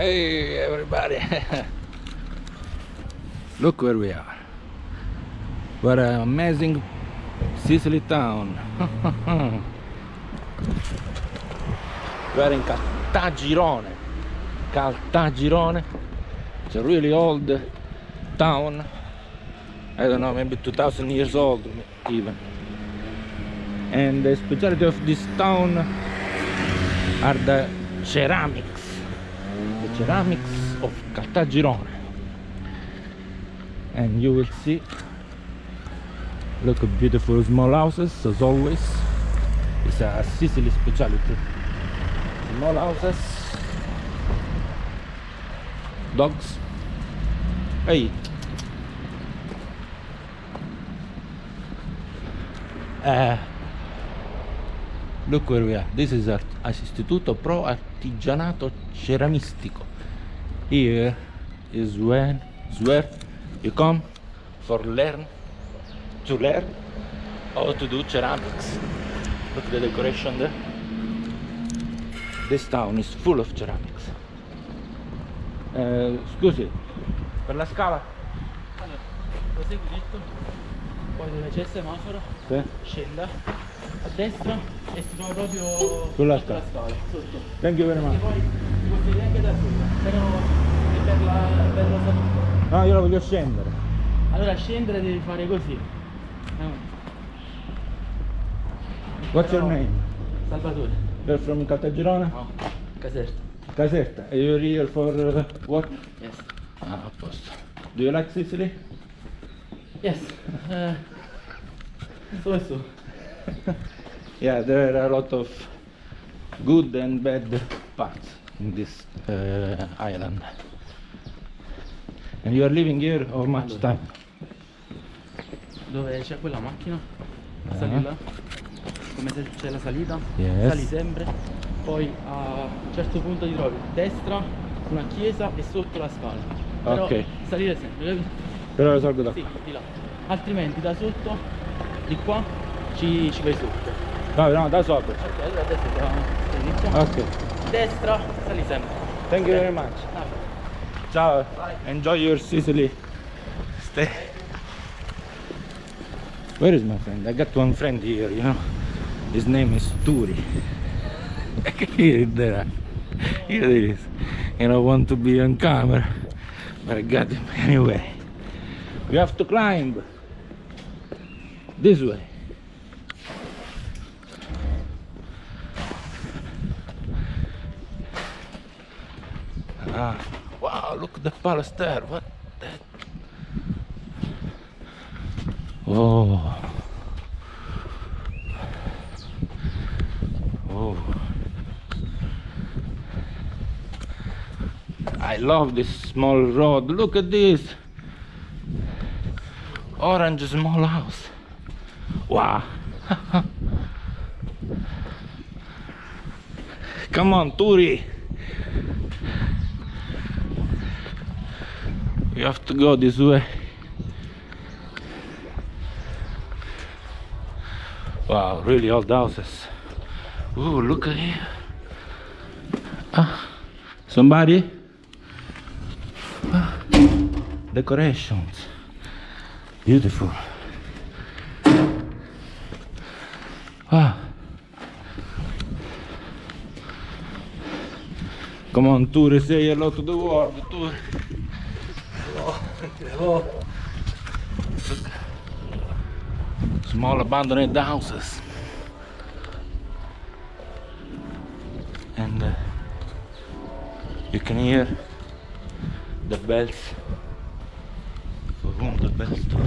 Hey everybody! Look where we are. What an amazing Sicily town. we are in Caltagirone. Caltagirone. It's a really old town. I don't know, maybe 2000 years old even. And the specialty of this town are the ceramics the ceramics of Caltagirone. And you will see look at beautiful small houses as always. It's a Sicily specialty. Small houses. Dogs. Hey. Uh, look where we are. This is our Istituto Pro Artigianato Ceramistico. Here is when is where you come for learn to learn how to do ceramics. Look the decoration there. This town is full of ceramics. Eh, scusi per la scala. Allora, prosegui dritto, poi dove c'è il semaforo, sì. scenda. A destra e si trova proprio Sulla sotto la scala, sotto. thank you very much poi ti puoi sedere anche da sopra, però è per la, per la salute. no io la voglio scendere Allora scendere devi fare così. Eh, what's your name Salvatore. you're from Caltagirone No, Caserta. Caserta and you're here for uh, what Yes. ah a posto do you like Sicily Yes. Su e su. yeah there are a lot of good and bad parts in this uh, island and you are living here how much Allora. time Dove c'è quella macchina? Ah. Sali là. Come se c'è la salita. Yes. Sali sempre. Poi a un certo punto ti trovi destra, una chiesa e sotto la scala. Però Ok. salire sempre, però lo salgo da Sì, di là. Altrimenti da sotto, di qua, ci, ci vai sotto. no no da sopra Ok, allora adesso da, qua. ok Destra, sali sempre. thank you very much. Ah, ciao. Enjoy your Sicily. Stay where is my friend? I got one friend here you know. His name is Turi. Here there. Here it is. You know want to be on camera but I got him anyway. We have to climb this way ah the palace there what that oh. Oh. I love this small road. Look at this. Orange small house. Wow. Come on Turi you have to go this way. Wow really old houses. Ooh, look at here. Ah somebody? Ah, decorations. Beautiful. Ah. Come on Turi say hello to the world Turi Small abandoned houses. And uh, you can hear the bells. For whom the bells toll.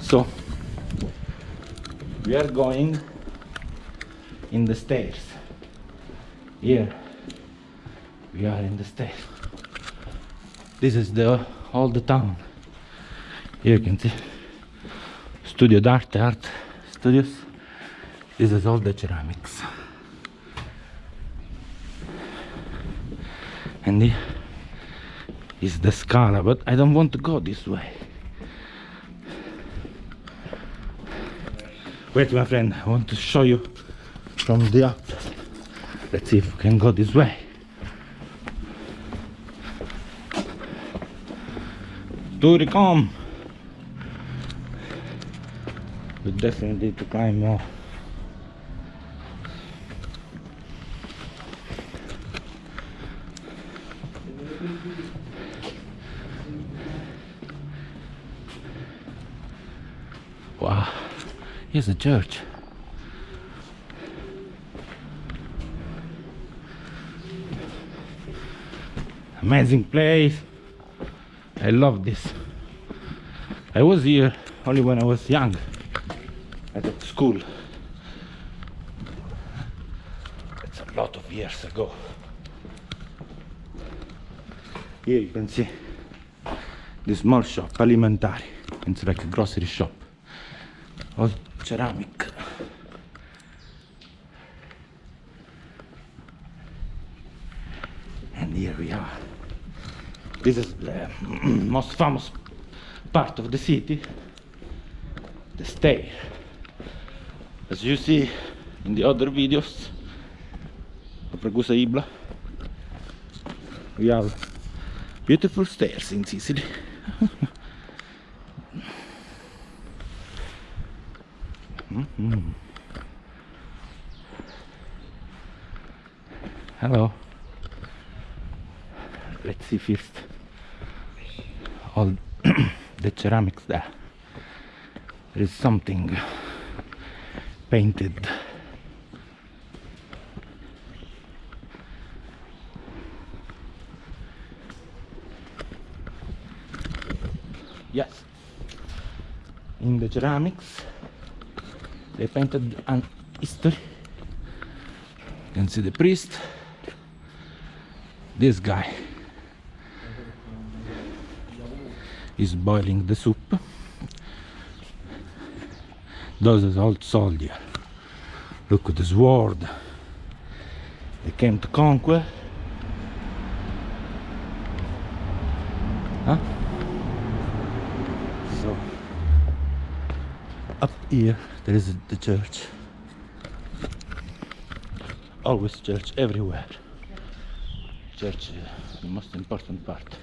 So we are going in the stairs. Here we are in the stairs. This is the all the town. Here you can see Studio d'Arte, Art Studios. This is all the ceramics. And here is the Scala, but I don't want to go this way. Wait, my friend, I want to show you from the up. Let's see if we can go this way. Turicom! We definitely need to climb more. Wow, here's a church. Amazing place. I love this. I was here only when I was young at school. It's a lot of years ago. Here you can see the small shop, alimentari. It's like a grocery shop. All ceramic. And here we are. This is the most famous part of the city, the stair. As you see in the other videos of Ragusa Ibla, we have beautiful stairs in Sicily. Mhm. Hello. Let's see first all the ceramics there. There is something painted. Yes. In the ceramics they painted an history. You can see the priest. This guy is boiling the soup. Those old soldier. Look at the sword. They came to conquer. Huh? So up here there is the church. Always church everywhere. Church is the most important part.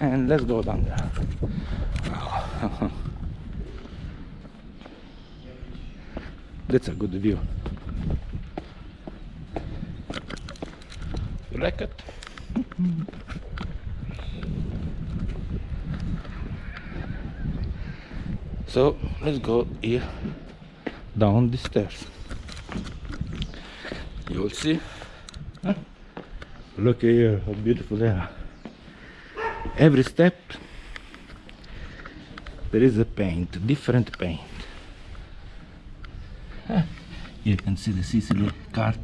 And let's go down there. That's a good view. You like it? So let's go here down the stairs. You'll see. Huh? Look here, how beautiful they are. Every step there is a paint, different paint. You can see the Sicily card.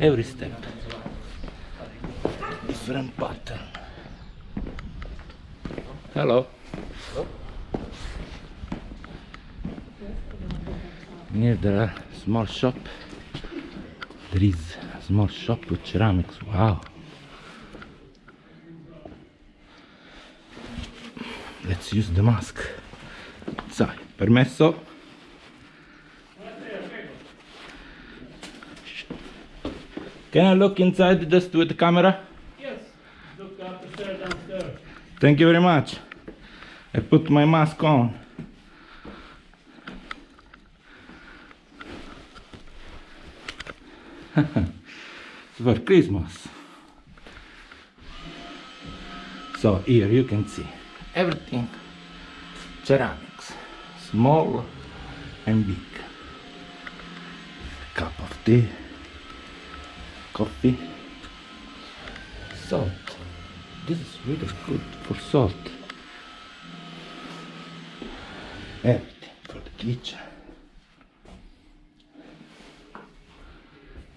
Every step, different pattern. Hello. Near the small shop, there is small shop with ceramics. Wow. Let's use the mask. Sai, permesso? Can I look inside just with the camera? Yes, look upstairs, downstairs. Thank you very much. I put my mask on. For Christmas. So here you can see everything ceramics, small and big. Cup of tea, coffee, salt. This is really good for salt. Everything for the kitchen.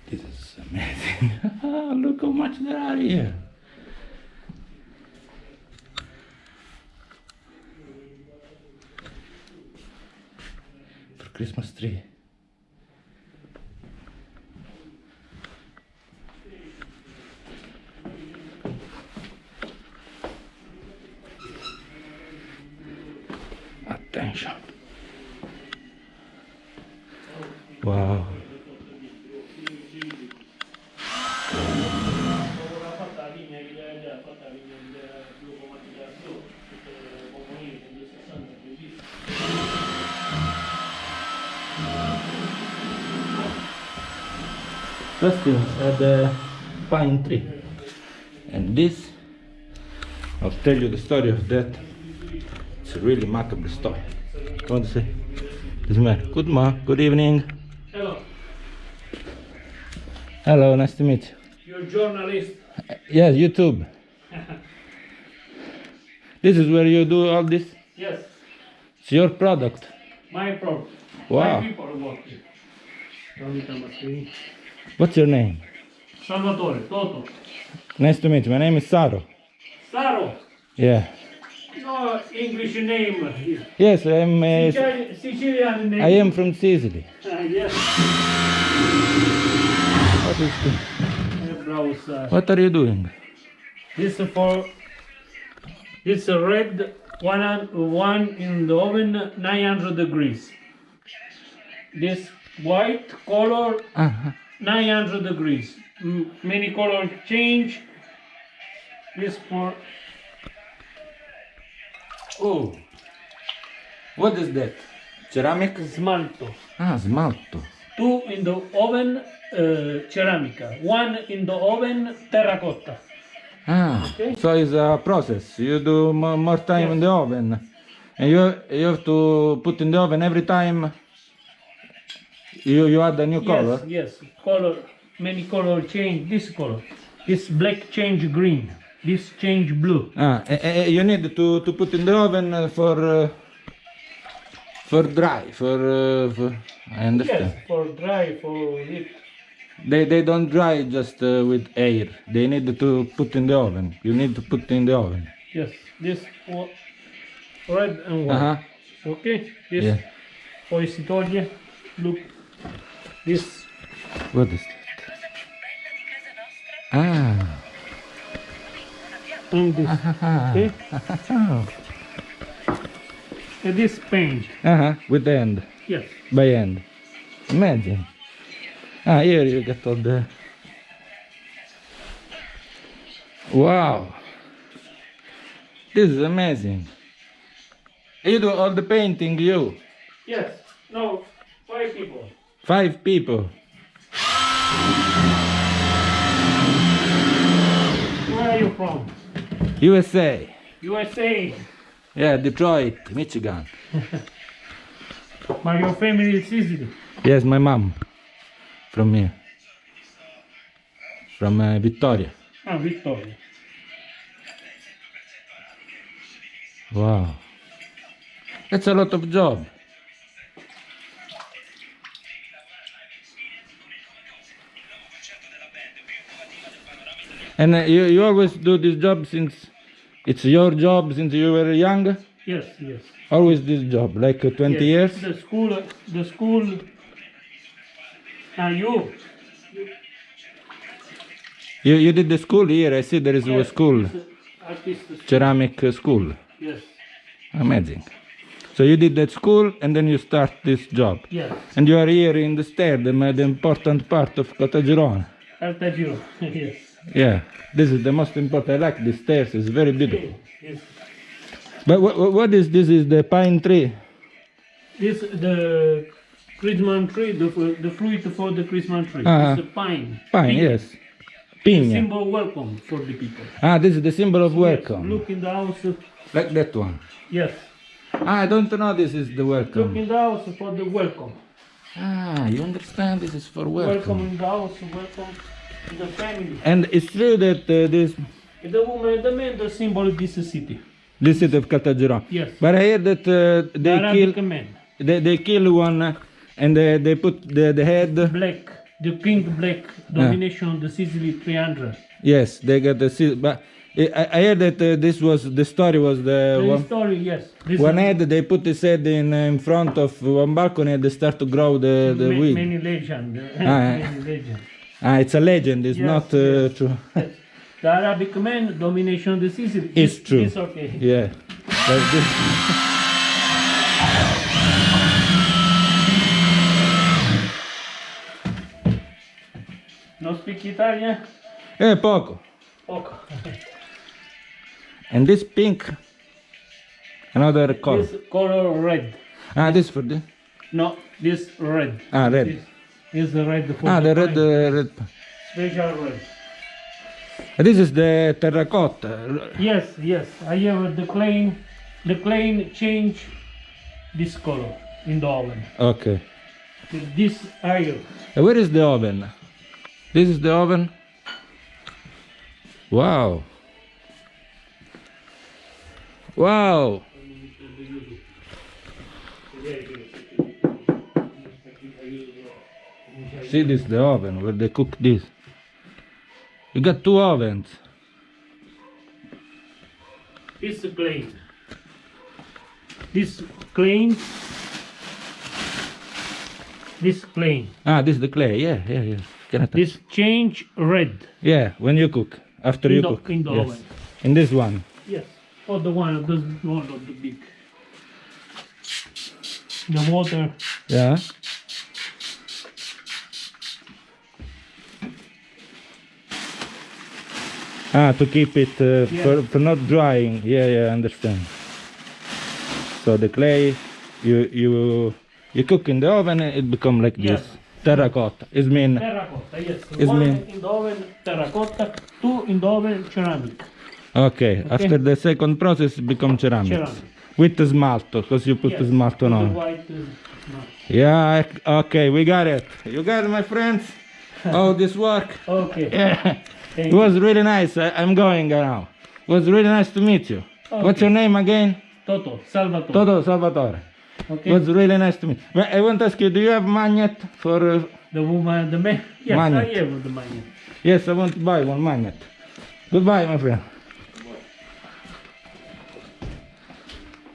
This is amazing. Look how much there are here. For Christmas tree. Wow. Justin at the pine tree. And this, I'll tell you the story of that. It's a really macabre story. Come on, say. This man. Good morning. Good evening. Hello, Hello, nice to meet you. you're journalist. Uh, yes, YouTube. This is where you do all this. Yes, It's your product. my product Wow. My people work here. What's your name? Salvatore, Toto. Nice to meet you. My name is Saro. Saro. Yeah. No English name here. Yes, I'm. Uh, Sicilian, Sicilian name. I am from Sicily. Ah, yes. What is this? Uh, uh, What are you doing? This is for. This is red one, one in the oven 900 degrees. This white color Uh-huh. 900 degrees. Mm, Many color change. This for Oh. What is that? Ceramic? smalto. Ah, smalto. Two in the oven uh, ceramica. One in the oven terracotta. Ah, Okay. so it's a process. You do more time in the oven. And you, you have to put in the oven every time you, you add a new color. Yes, yes. Color. Many color change. This color. This black change green. This change blue. Ah, eh, eh, you need to, to put in the oven uh, for uh, for dry, for, uh, for I understand. Yes, for dry, for it. They they don't dry just uh, with air. They need to put in the oven. You need to put in the oven. Yes, this red and Uh white. huh. Okay, this Yeah. poi si toglie. Look, this What is that? Ah. and this. Okay, Oh. and this paint. Uh huh. With the end, Yes, by end. Imagine. Ah, here you get all the. Wow. This is amazing. You do all the painting, you. yes. No, five people. Five people. Where are you from? USA. USA. Yeah, Detroit, Michigan. But your family is Sicily. Yes, my mom. From here. From uh, Vittoria. Ah, Vittoria. Wow. That's a lot of job. And uh, you, you always do this job since it's your job since you were young? Yes, yes. Always this job, like uh, 20 yes. years? The school, the school. Ah, you. You, you did the school here, I see there is a Yes, school, a Artist school. ceramic uh, school. Yes, Amazing. So you did that school and then you start this job. yes. And you are here in the stair, the, important part of Caltagirone. Artagiro. yes. Yeah, this is the most important. I like the stairs, it's very beautiful. Yes. But what, what is this? Is the pine tree? This the Christmas tree, the the fruit for the Christmas tree. Ah. It's a pine. Pine, Pink. yes. Pina. Symbol welcome for the people. Ah, this is the symbol of Yes, welcome. look in the house. Like that one. Yes. Ah, I don't know this is the Look welcome. in the house for the welcome. Ah, you understand this is for Welcome welcome. in the house. Welcome the family. And it's true that uh, this The woman, the man, the symbol of this city. this city of Caltagirone. Yes. But I hear that uh, they Arabic kill man. they, they kill one uh, and they, they put the, the head. Black. The king black domination of the Sicily 300. Yes, they got the. But I, I heard that uh, this was the story was the The one, story, yes. This one head they put his head in uh, in front of one balcony and they start to grow the the ma- weed. Many legend. Ah, many legend. Ah, it's a legend. It's Yes, not uh, yes. true. The Arabic man domination of the Sicily. It's true. It's okay. yeah. No speak Italian? Eh, poco. Poco. And this pink. Another color. This color red. Ah, this for the. No, this red. Ah, red. This is the red for Ah, the red, uh, red. Special red. This is the terracotta. Yes, yes. I have the plain, the plain change this color in the oven. Okay. This. Uh, Where is the oven? This is the oven. Wow. Wow. See this is the oven where they cook this. You got two ovens. This plain. This plain. This plain. Ah, this is the clay. Yeah, yeah, yeah. Can I touch? This change red. Yeah, when you cook. After In you the- cook. in the yes. oven. In this one. Yes. or the one, the one of the big. The water. Yeah. Ah, to keep it uh, for, for not drying. Yeah, yeah, I understand. So the clay, you you you cook in the oven, it become like Yes. this. Terracotta. It mean Terracotta, yes. Is one mean- in the oven, terracotta. Two in the oven, ceramic. okay. After the second process, it become ceramic. Ceramic. With the smalto, because you put Yes, the smalto the on. white, uh, no. Yeah. I- Okay, we got it. You got it, my friends. How this work? Okay. Yeah. Thank It was really nice. I, I'm going now. It was really nice to meet you. What's your name again? Toto, Salvatore. Toto Salvatore. Okay. It was really nice to meet. But I want to ask you, do you have magnet for? Uh, The woman, and the man. Yes, Magnet. I have the magnet. yes, I want to buy one magnet. Goodbye, my friend.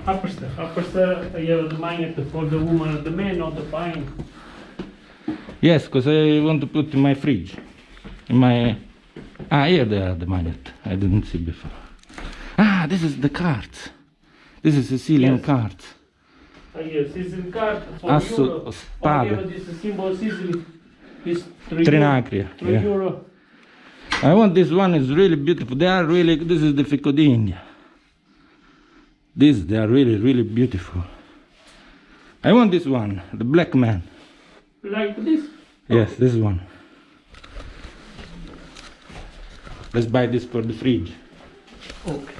Upper stair. Upper stair, I have the magnet for the woman and the man, not the pine. Yes, because I want to put in my fridge. In my. Ah, here they are the magnet. I didn't see before. Ah, this is the cards. This is Sicilian Yes. cards. I have Sicily card for Asso- euro. spade. I have this symbol Sicily. This 3 Trinacria, euro. 3 yeah. euro. I want this one. is really beautiful. They are really. This is the Fico di India. These they are really really beautiful. I want this one, the black man. Like this. Yes, this one. Let's buy this for the fridge. Okay.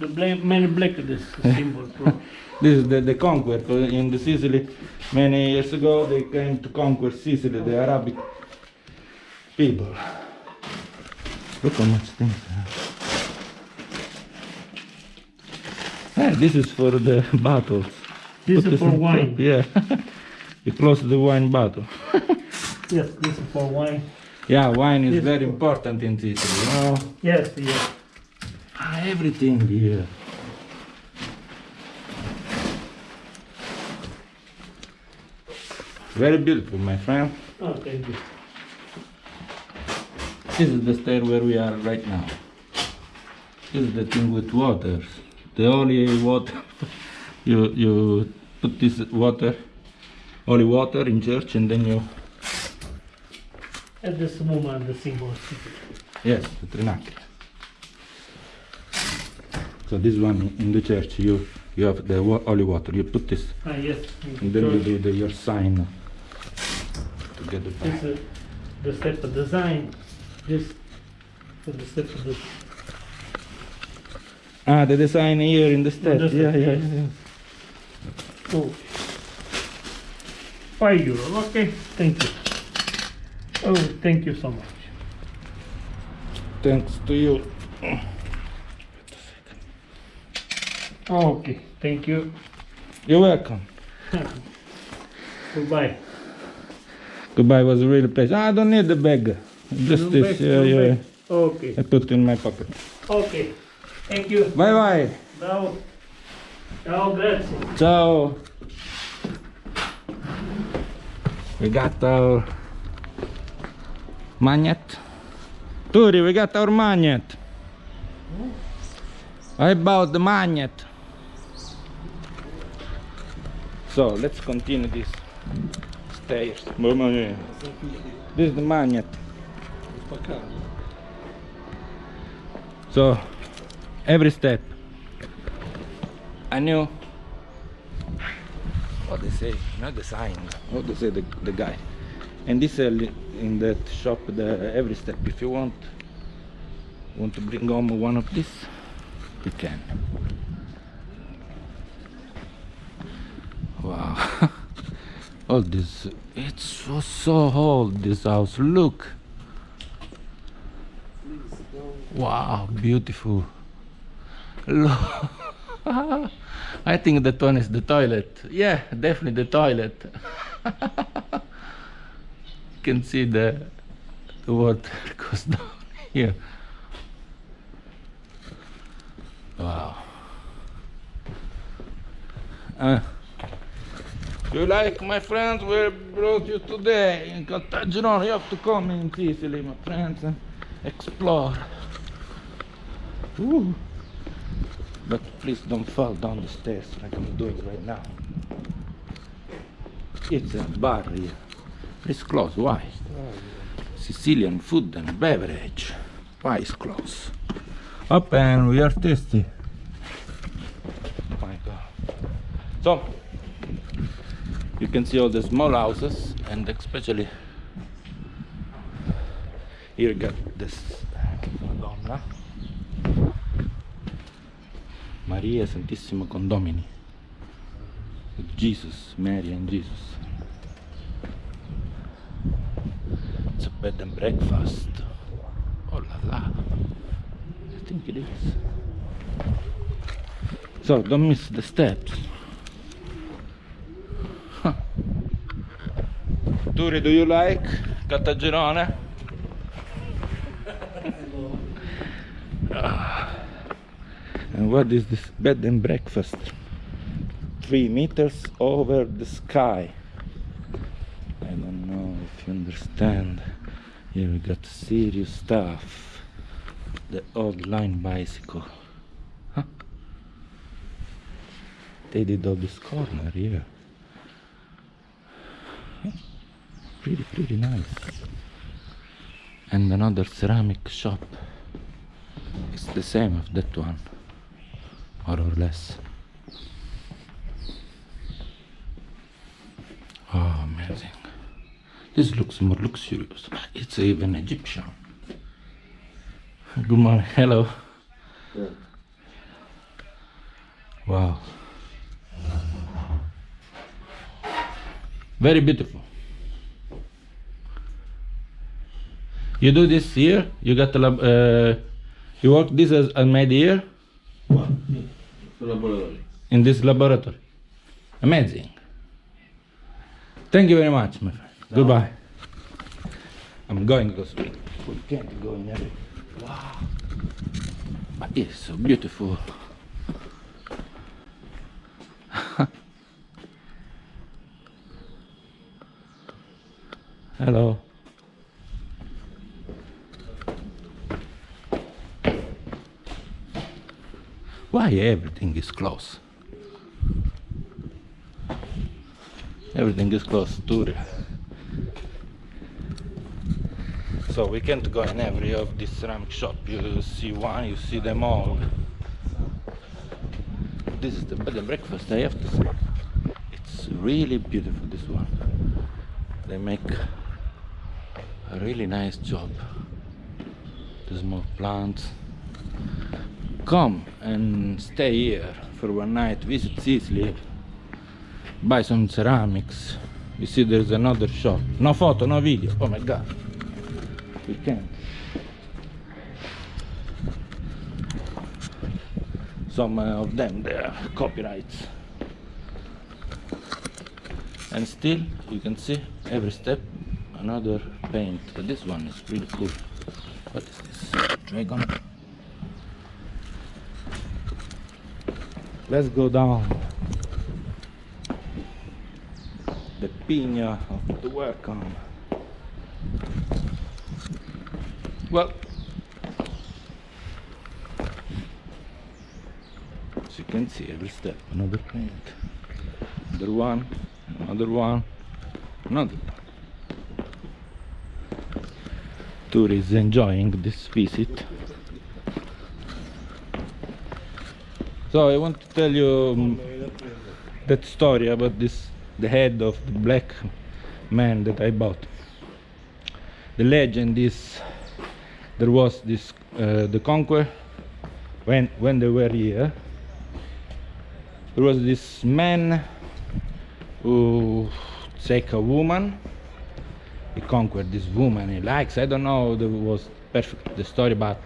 The black, man black this symbol. This is the, the conquer in the Sicily. Many years ago, they came to conquer Sicily, the Arabic people. Look how much things. Ah, this is for the bottles. This Put is for in- wine. Yeah. you close the wine bottle. Yes, this is for wine. Yeah, wine is very important in Sicily. You know? Yes, yes. Ah, everything here. Very beautiful, my friend. Oh, thank you. This is the stair where we are right now. This is the thing with waters. The only water. you you put this water, holy water in church, and then you And this woman, the symbol. Sicily. yes, the trinacria. So this one in the church, you you have the wa- holy water. You put this, Ah, yes. and then you do the, your sign to get the This is the step of design. This for the step of the. Ah, the design here in the steps. the Yeah, steps, yeah, yeah. Oh. Five euro. Okay. Thank you. Oh, thank you so much. Thanks to you. Okay. Thank you. You're welcome. Goodbye. Goodbye was a real pleasure. I don't need the bag. Just No this. back, uh, Yeah, no yeah. back. Okay. I put it in my pocket. Okay. Thank you. Bye bye. Ciao. Ciao, grazie. Ciao. We got our magnet. Turi, we got our magnet. I bought the magnet. So let's continue this stairs. This is the magnet. So every step I knew what they say, not the sign, what they say the, the guy. And this uh, in that shop the every step if you want want to bring home one of this you can. Wow. All this it's so so old this house look Wow, beautiful. Look. I think that one is the toilet. Yeah, definitely the toilet. can see the, the water goes down here. Wow. Uh, you like my friends we brought you today in Caltagirone you have to come in Sicily my friends and explore Ooh. But please don't fall down the stairs like I'm doing right now. It's a bar here. It's closed. Why? Sicilian food and beverage. Why is closed? Open. We are tasty. Oh my God. So you can see all the small houses and especially here got this Madonna. Maria Santissimo Condomini with Jesus, Mary and Jesus. It's a bed and breakfast. Oh la la. I think it is. So don't miss the steps. Huh. Turi, do you like Caltagirone? Ah. And what is this bed and breakfast? Three meters over the sky. I don't know if you understand. Here we got serious stuff. The old line bicycle. Huh? They did all this corner here. Huh? Pretty, pretty nice. And another ceramic shop. It's the same of that one more or less. Oh, amazing. This looks more luxurious. It's even Egyptian. Good morning. Hello. Yeah. Wow. Very beautiful. You do this here? You got lab, uh, you work this as a made here? Laboratory. in this laboratory. Amazing. Thank you very much, my friend. Goodbye. I'm going because we, we can't go in every. Wow. But it's so beautiful. Hello. Why everything is closed? Everything is closed too. So we can't go in every of this ceramic shop. You see one, you see them all. This is the bed and breakfast, I have to say. It's really beautiful, this one. They make a really nice job. The small plants. Come and stay here for one night, visit Sicily, buy some ceramics. You see there's another shop. No photo, no video. Oh my god. We can't. Some uh, of them they are copyrights. And still you can see every step another paint. But this one is really cool. What is this? Dragon. Let's go down the pina of the welcome. Well, as you can see, every step another paint, another one, another one, another one. tourists enjoying this visit. So I want to tell you um, that story about this the head of the black man that I bought. The legend is there was this uh, the conquer when when they were here there was this man who take a woman he conquered this woman he likes i don't know the was perfect the story but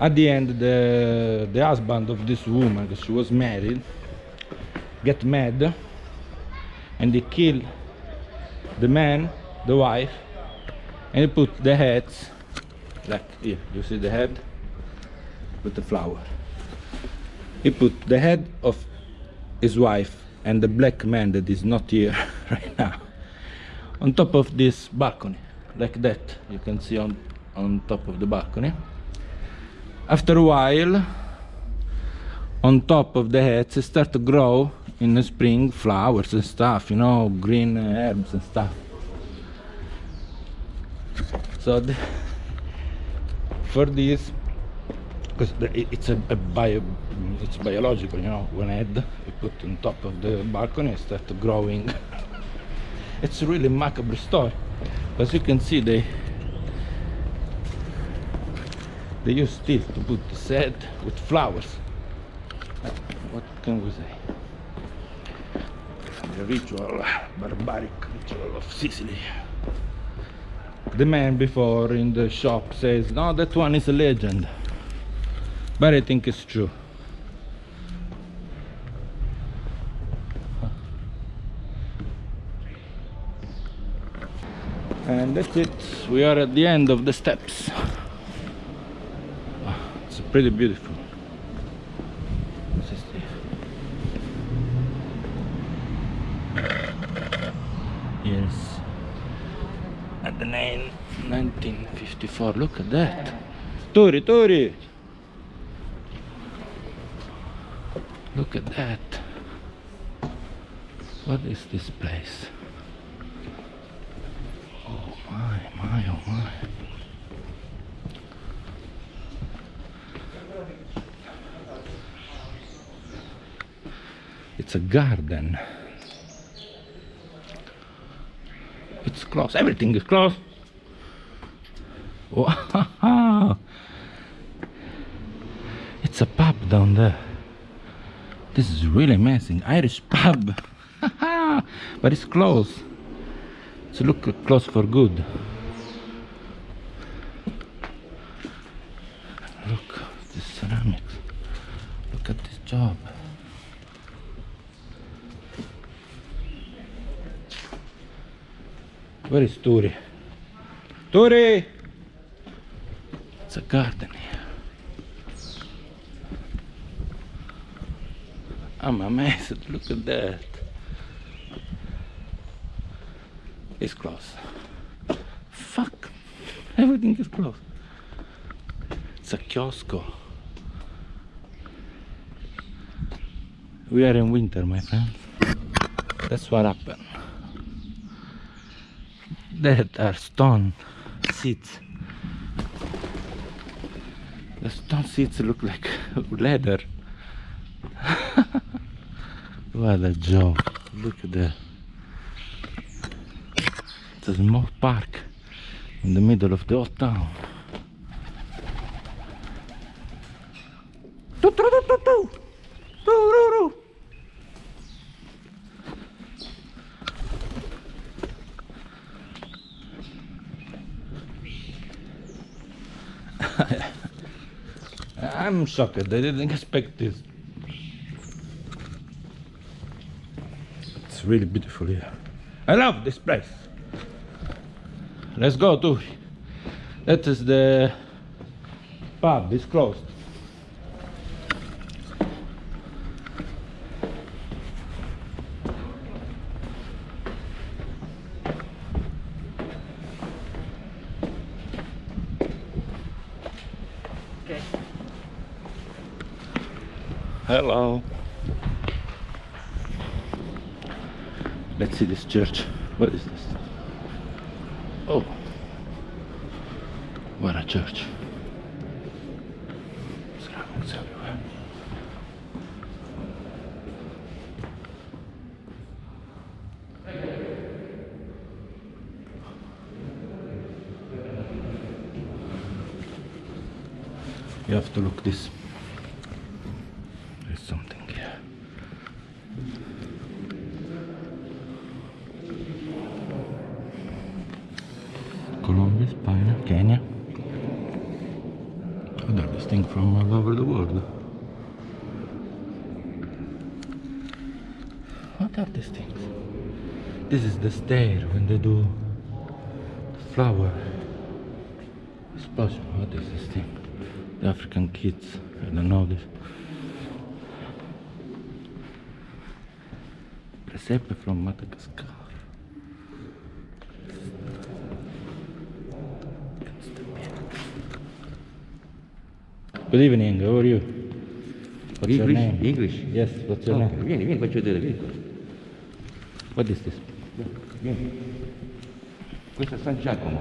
at the end the the husband of this woman 'cause she was married get mad and they kill the man the wife and he put the heads like here you see the head with the flower. He put the head of his wife and the black man that is not here right now on top of this balcony like that you can see on on top of the balcony. After a while on top of the heads start to grow in the spring flowers and stuff you know green herbs and stuff. So for this because it's a, a bio it's biological you know one head you put on top of the balcony it start growing. It's a really macabre story. As you can see they they use steel to put the head with flowers. What can we say? The ritual barbaric ritual of Sicily the man before in the shop says no that one is a legend. But I think it's true. And that's it. We are at the end of the steps. It's pretty beautiful This is the- yes at the nine 1954 look at that. Turi Turi. Look at that. What is this place? Oh my my oh my. It's a garden. It's closed everything is closed it's a pub down there. This is really amazing. Irish pub. But it's closed so look close for good. Look at this ceramics. Look at this job. Where is Turi? Turi! Garden here. I'm amazed, look at that. It's closed. Fuck, everything is closed. It's a kiosco. We are in winter, my friends. That's what happened. That are stone seats. Stone seats look like leather. what a job. Look at that. It's a small park in the middle of the old town. I'm shocked. They didn't expect this. It's really beautiful here. I love this place. Let's go to. That is the pub. It's closed. Hello. Let's see this church. What is this? Oh. What a church. Everywhere. You have to look this. There's something here. Colombia, Spain, Kenya. Oh, they're distinct from all over the world. What are these things? This is the stair when they do the flower explosion. What is this thing? The African kids. I don't know this. Presepe from Madagascar. Good evening, how are you? What's English? English? Yes, what's your Ok, name? Vieni, vieni, faccio vedere, vieni qua. What is this? Vieni. Questo è San Giacomo,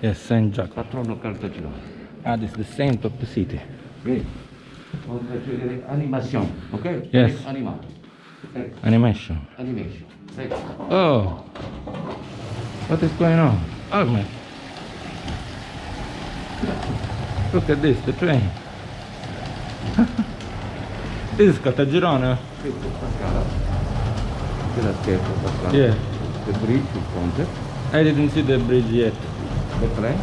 Yes, Saint Jacob. patrono Cartagirone. Ah, this is the saint of the city. Vieni. Ora faccio vedere animazione, ok? Yes. Animato. Eh, Animation. animation. Prego. Oh, what is going on? Oh man, look at this, the train. This is Caltagirone. Questo è Pascala. Quella scherzo, Pascala. Yeah, The bridge, il ponte. I didn't see the bridge yet. Le tre.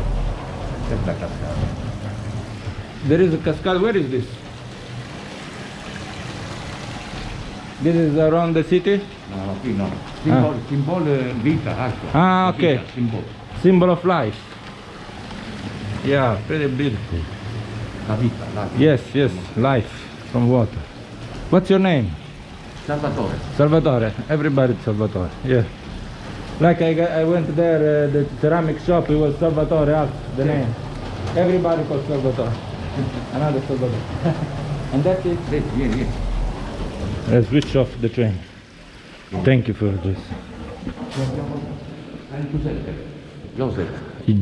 E la cascata. There is a cascade. Where is this? This is around the city. No, no, qui no. Simbolo, simbolo vita, acqua. Ah, ok. Vita, Simbolo. Symbol of life. Yeah, pretty beautiful. La vita, la vita. Yes, yes, life from water. What's your name? Salvatore. Salvatore. Everybody Salvatore. Yeah. Like I, I went there, uh, the ceramic shop, it was Salvatore, also, the name. Everybody called Salvatore. Another Salvatore. and that's it. Vieni, vieni, vieni. Let's switch off the train. Thank you for this. Joseph.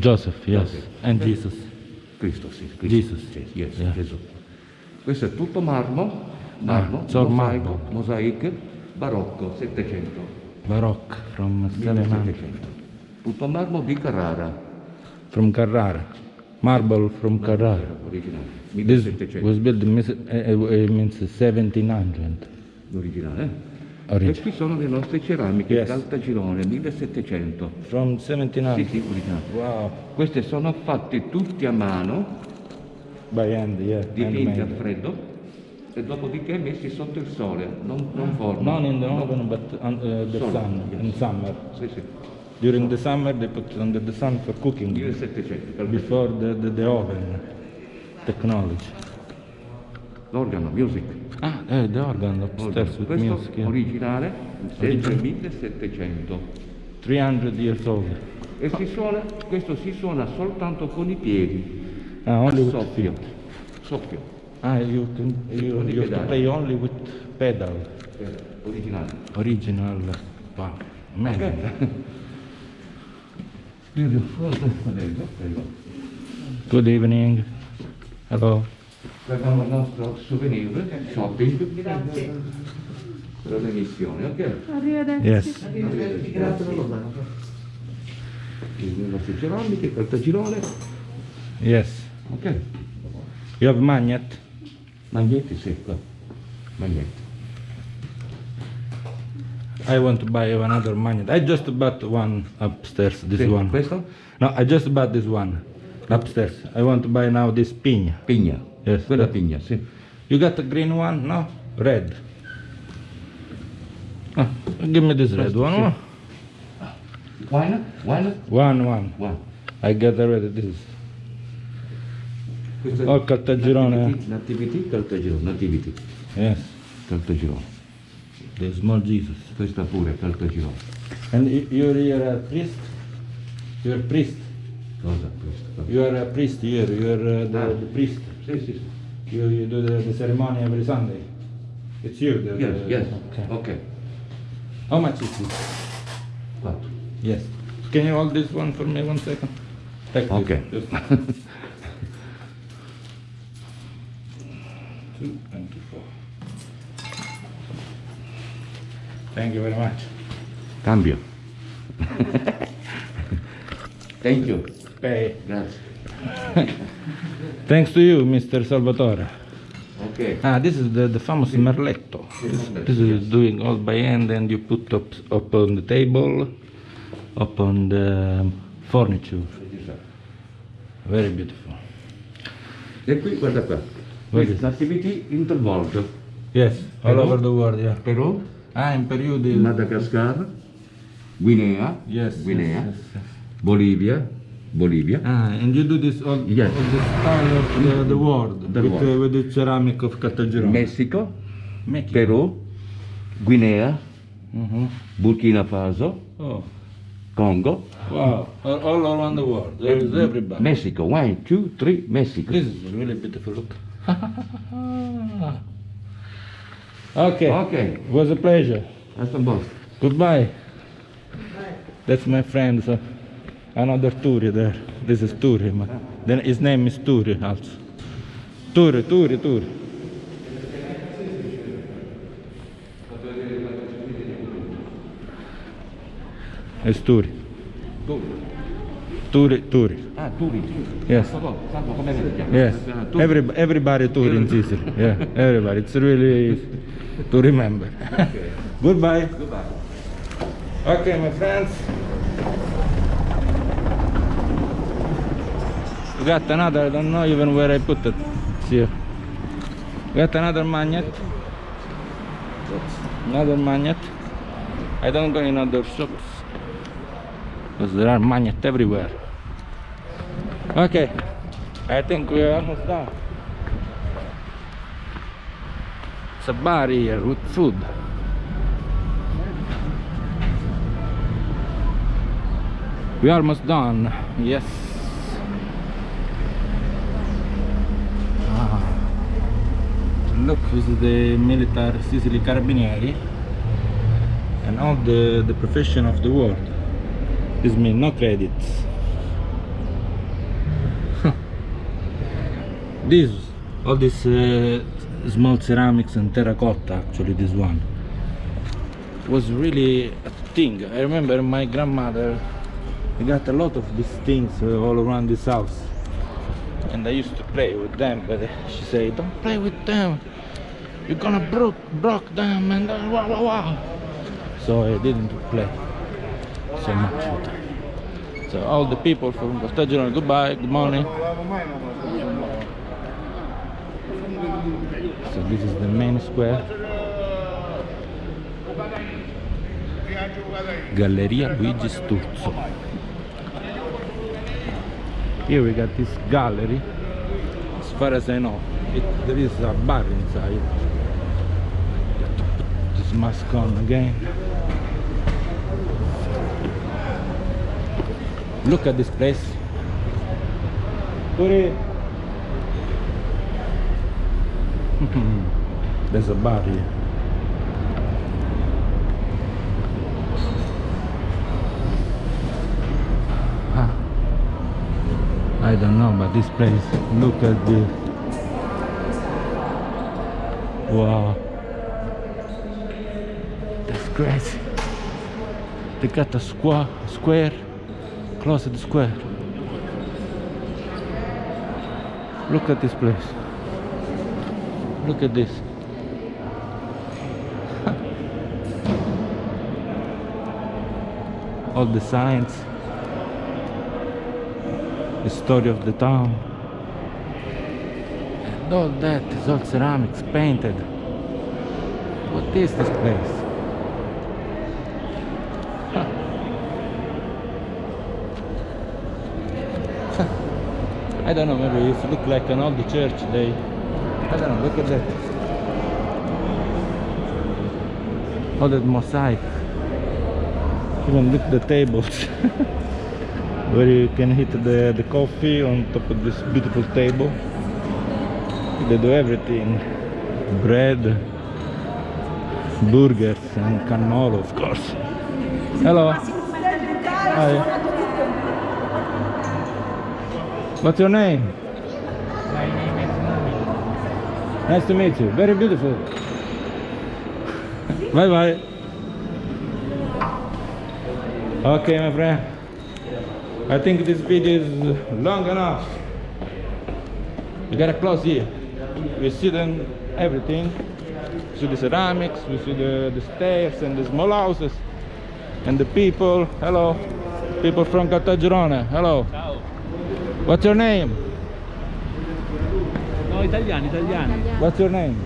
Joseph, yes. And Jesus. Cristo, sì. Cristo. Jesus. Yes, Yeah. Gesù. Questo è tutto marmo, marmo, Ah, mosaico, mosaic, barocco, 700, Baroque from 700. 1700. Tutto marmo di Carrara, From Carrara. Marble from Carrara. originale, This 1700, was built in uh, uh, it means 1700. l'originale. eh? E Origin. qui sono le nostre ceramiche, Yes. Caltagirone, 1700. From Sì, 1700. sì, originale. Wow. Queste sono fatte tutti a mano, By hand, yeah. dipinti a freddo, e dopodiché messi sotto il sole, non, non forno. Not in the No. oven, but on uh, the Sole, sun, yes. in summer. Sì, sì, During the summer, they put under the sun for cooking 1700. Caltagirone. before the, the, the oven technology. L'organo, music. Ah, eh, the organ upstairs with Questo music. yeah. originale, sempre Originale. 1700. 300 years old. E si suona, questo si suona soltanto con i piedi. Ah, only with soffio. Soffio. Ah, you can you, you have to play only with pedal. eh, Originale. Original. Wow. Amazing. Ok? Prego, prego. Good evening. Hello. Abbiamo il nostro souvenir shopping per l'emissione, ok? Arrivederci. Yes. Grazie. Le nostre ceramiche, cartagirone, Yes. ok? You have magnet? Magnetti, sì, qua. Magnetti. I want to buy another magnet. I just bought one upstairs. This Sì, one. Questo? No, I just bought this one upstairs. I want to buy now this pin. Pigna. Yes. Quella pigna, sì. You got the green one? No? Red. Ah, give me this red one. oh. Wine? Wine? One, one. Wine. I got already this. Questo Oh, Caltagirone. Nativity, Caltagirone, Nativity, Yes. Caltagirone. The small Jesus. Questa pure, Caltagirone. And you're here a priest? You're a priest. Cosa questa? You are a priest here. You're uh, the, Ah. the priest. Sì, sì, sì. You, you do the, the ceremony every Sunday. It's you. The, Yes, the- yes. Okay. Ok. How much is this? Quattro. Yes. Can you hold this one for me one second? Take. Okay. Thank you very much. Cambio. Thank you. Pay. Grazie. Thanks to you, Mr. Salvatore. Ok. Ah, this is the, the famous merletto. This, this is doing all by hand and you put up, up on the table, up on the furniture. Very beautiful. E qui, guarda qua. What Questa is- activity intervolto. Yes, all Hello? over the world, yeah. Perù, Ah, in periodi... Madagascar, Guinea, Yes, Guinea, yes, yes. Bolivia, Bolivia, Ah, and you do this all, Yes. all the style of the, the world, The with, world. Uh, with the ceramic of Caltagirone. Messico, Make it. Perù, Guinea, Mhm. Burkina Faso, Oh, Congo, wow, all, around the world, there is everybody. Mexico. One, two, three, Mexico. This is a really beautiful look. okay. Okay. It was a pleasure. Hasta posto. Goodbye. That's my friend. So another Turi there. This is Turi. ma- Then his name is Turi also. Turi, Turi, Turi. It's Turi. Turi, Turi. Ah, Turi. Yes. Salvo, salvo, come vedi? Yes. Every, everybody tour in Sicily. Yeah, everybody. It's really easy to remember. Goodbye. Goodbye. Okay, my friends. We got another, I don't know even where I put it. See here. We got another magnet. Another magnet. I don't go in other shops. Because there are magnets everywhere. Okay. I think we are almost done. It's a bar here with food. We are almost done. Yes. Ah. Look, this is the military Sicily Carabinieri and all the, the profession of the world. This means no credits. this, all this uh, small ceramics and terracotta, actually, this one. Was really a thing. I remember my grandmother got a lot of these things uh, all around this house. And I used to play with them but she said don't play with them. You're gonna broke broke them and uh, wow wow wow. So I didn't play so much with them. So all the people from Costaggio goodbye good morning so this is the main square. Galleria Luigi Sturzo. Here we got this gallery. As far as I know it, there is a bar inside. Got to put this mask on again. Look at this place. there's a bar here Ah. I don't know, but this place, look at this. Wow. That's crazy. They got a square, square, close to the square. Look at this place. Look at this. All the signs the story of the town. And all that is all ceramics painted. What is this place? I don't know, maybe if it look like an old church, they... Don't know, look at that. All that mosaic. Even look at the tables. where you can hit the, the coffee on top of this beautiful table. They do everything. Bread, burgers and cannolo of course. Hello. Hi. What's your name? My name is Nice to meet you. Very beautiful. bye bye. Okay, my friend. I think this video is long enough. We gotta close here. We see then everything. We see the ceramics, we see the, the stairs and the small houses and the people. Hello. People from Caltagirone. Hello. Ciao. What's your name? Italiani, italiani. What's your name?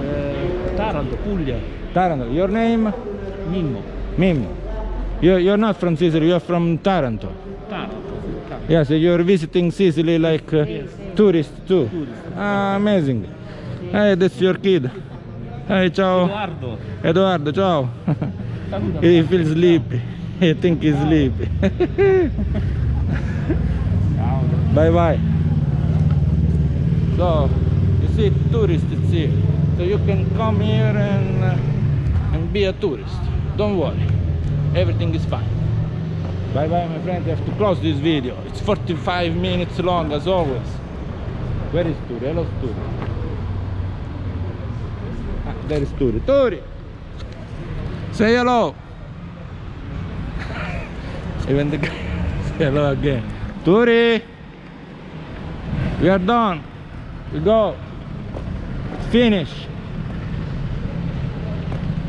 Eh, Taranto, Puglia, Taranto. Your name? Mimmo. Mimmo. You're, you're not from Sicily, you're from Taranto. Taranto. Yes, you're visiting Sicily like uh, tourist too. Ah, amazing. Hey, that's your kid. Hey, ciao. Edoardo, Edoardo, ciao. he feels sleepy. He think he's sleepy. bye bye. So, see, tourists here. So you can come here and uh, and be a tourist. Don't worry, everything is fine. Bye bye, my friends. I have to close this video. It's 45 minutes long as always. Where is Turi? Hello, Turi. Ah, there is Turi. Turi! Say hello! Even the guy hello again. Turi! We are done. We go. Finish.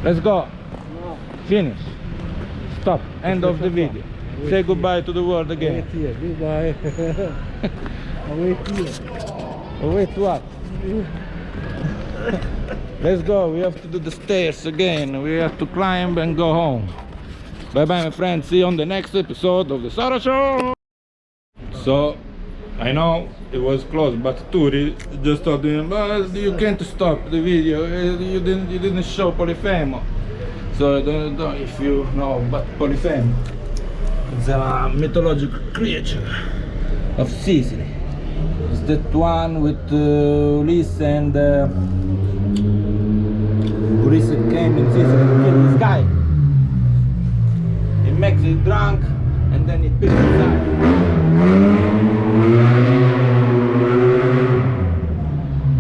Let's go. Finish. Stop. End of the video. Say goodbye to the world again. Wait here, goodbye. wait here. Wait, what? Let's go. We have to do the stairs again. We have to climb and go home. Bye bye, my friends. See you on the next episode of the Sara Show. So, I know it was close, but Turi just told but you can't stop the video. Uh, You didn't, you didn't show Polifemo. So I don't know if you know, but Polifemo is a mythological creature of Sicily. It's that one with uh, Ulysses and uh, Ulysses came in Sicily to kill this guy. He makes it drunk and then he picks it up.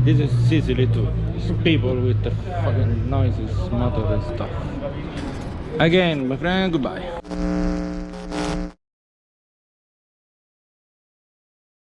This is Sicily too. It's people with the fucking noises, motor and stuff. Again, my friend, goodbye.